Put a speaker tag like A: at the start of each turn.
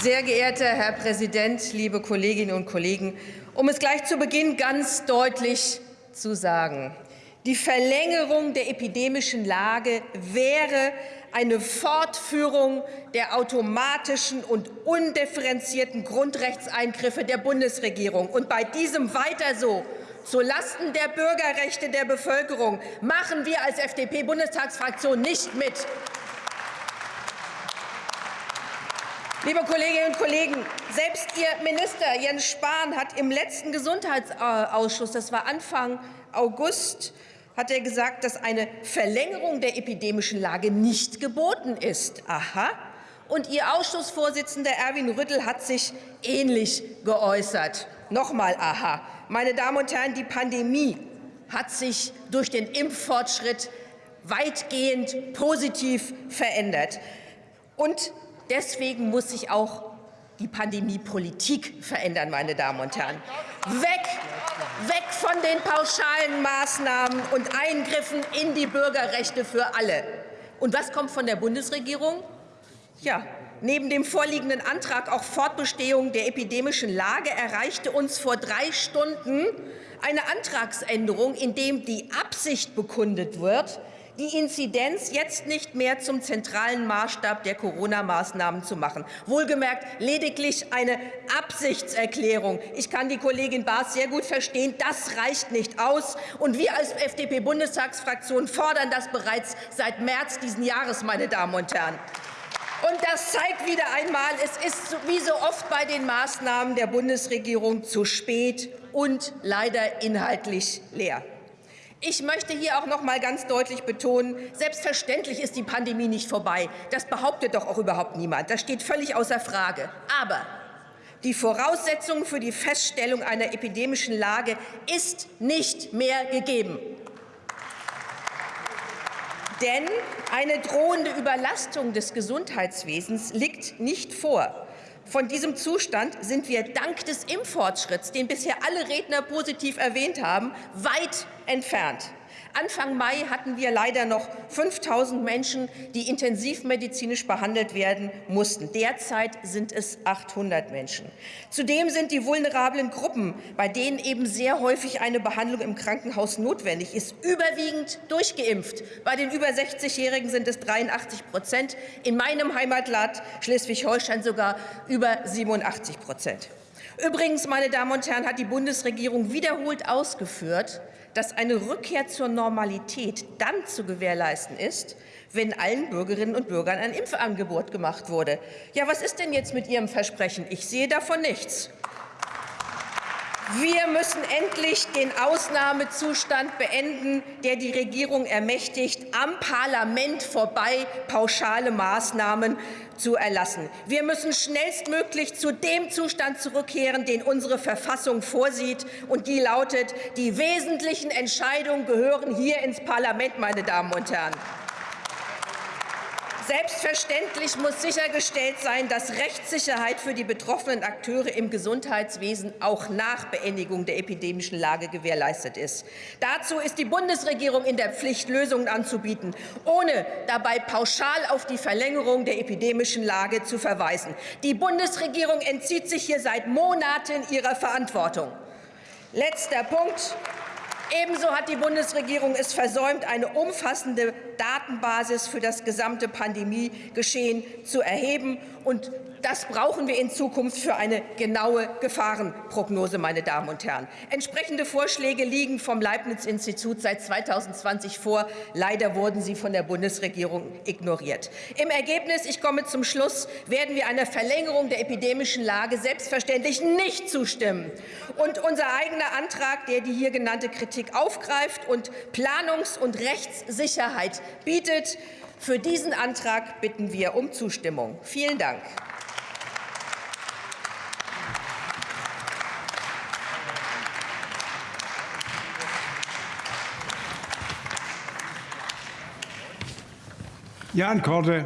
A: Sehr geehrter Herr Präsident, liebe Kolleginnen und Kollegen! Um es gleich zu Beginn ganz deutlich zu sagen. Die Verlängerung der epidemischen Lage wäre eine Fortführung der automatischen und undifferenzierten Grundrechtseingriffe der Bundesregierung. Und bei diesem weiter so zulasten der Bürgerrechte der Bevölkerung machen wir als FDP-Bundestagsfraktion nicht mit. Liebe Kolleginnen und Kollegen, selbst Ihr Minister Jens Spahn hat im letzten Gesundheitsausschuss, das war Anfang August, hat er gesagt, dass eine Verlängerung der epidemischen Lage nicht geboten ist. Aha. Und Ihr Ausschussvorsitzender Erwin Rüttel hat sich ähnlich geäußert. Nochmal aha. Meine Damen und Herren, die Pandemie hat sich durch den Impffortschritt weitgehend positiv verändert. Und deswegen muss sich auch die Pandemiepolitik verändern, meine Damen und Herren. Weg, weg von den pauschalen Maßnahmen und Eingriffen in die Bürgerrechte für alle. Und was kommt von der Bundesregierung? Ja, neben dem vorliegenden Antrag auf Fortbestehung der epidemischen Lage erreichte uns vor drei Stunden eine Antragsänderung, in dem die Absicht bekundet wird, die Inzidenz jetzt nicht mehr zum zentralen Maßstab der Corona-Maßnahmen zu machen. Wohlgemerkt lediglich eine Absichtserklärung. Ich kann die Kollegin Baas sehr gut verstehen. Das reicht nicht aus. Und wir als FDP-Bundestagsfraktion fordern das bereits seit März diesen Jahres, meine Damen und Herren. Und das zeigt wieder einmal, es ist wie so oft bei den Maßnahmen der Bundesregierung zu spät und leider inhaltlich leer. Ich möchte hier auch noch mal ganz deutlich betonen, selbstverständlich ist die Pandemie nicht vorbei. Das behauptet doch auch überhaupt niemand. Das steht völlig außer Frage. Aber die Voraussetzung für die Feststellung einer epidemischen Lage ist nicht mehr gegeben. Denn eine drohende Überlastung des Gesundheitswesens liegt nicht vor. Von diesem Zustand sind wir dank des Impffortschritts, den bisher alle Redner positiv erwähnt haben, weit entfernt. Anfang Mai hatten wir leider noch 5000 Menschen, die intensivmedizinisch behandelt werden mussten. Derzeit sind es 800 Menschen. Zudem sind die vulnerablen Gruppen, bei denen eben sehr häufig eine Behandlung im Krankenhaus notwendig ist, überwiegend durchgeimpft. Bei den über 60-Jährigen sind es 83 Prozent, in meinem Heimatland Schleswig-Holstein sogar über 87 Prozent. Übrigens, meine Damen und Herren, hat die Bundesregierung wiederholt ausgeführt, dass eine Rückkehr zur Normalität dann zu gewährleisten ist, wenn allen Bürgerinnen und Bürgern ein Impfangebot gemacht wurde. Ja, was ist denn jetzt mit Ihrem Versprechen? Ich sehe davon nichts. Wir müssen endlich den Ausnahmezustand beenden, der die Regierung ermächtigt, am Parlament vorbei pauschale Maßnahmen zu erlassen. Wir müssen schnellstmöglich zu dem Zustand zurückkehren, den unsere Verfassung vorsieht, und die lautet, die wesentlichen Entscheidungen gehören hier ins Parlament, meine Damen und Herren. Selbstverständlich muss sichergestellt sein, dass Rechtssicherheit für die betroffenen Akteure im Gesundheitswesen auch nach Beendigung der epidemischen Lage gewährleistet ist. Dazu ist die Bundesregierung in der Pflicht, Lösungen anzubieten, ohne dabei pauschal auf die Verlängerung der epidemischen Lage zu verweisen. Die Bundesregierung entzieht sich hier seit Monaten ihrer Verantwortung. Letzter Punkt. Ebenso hat die Bundesregierung es versäumt, eine umfassende Datenbasis für das gesamte Pandemiegeschehen zu erheben. Und das brauchen wir in Zukunft für eine genaue Gefahrenprognose, meine Damen und Herren. Entsprechende Vorschläge liegen vom Leibniz-Institut seit 2020 vor. Leider wurden sie von der Bundesregierung ignoriert. Im Ergebnis, ich komme zum Schluss, werden wir einer Verlängerung der epidemischen Lage selbstverständlich nicht zustimmen. Und unser eigener Antrag, der die hier genannte Kritik aufgreift und Planungs- und Rechtssicherheit bietet, für diesen Antrag bitten wir um Zustimmung. Vielen Dank.
B: Jan Korte,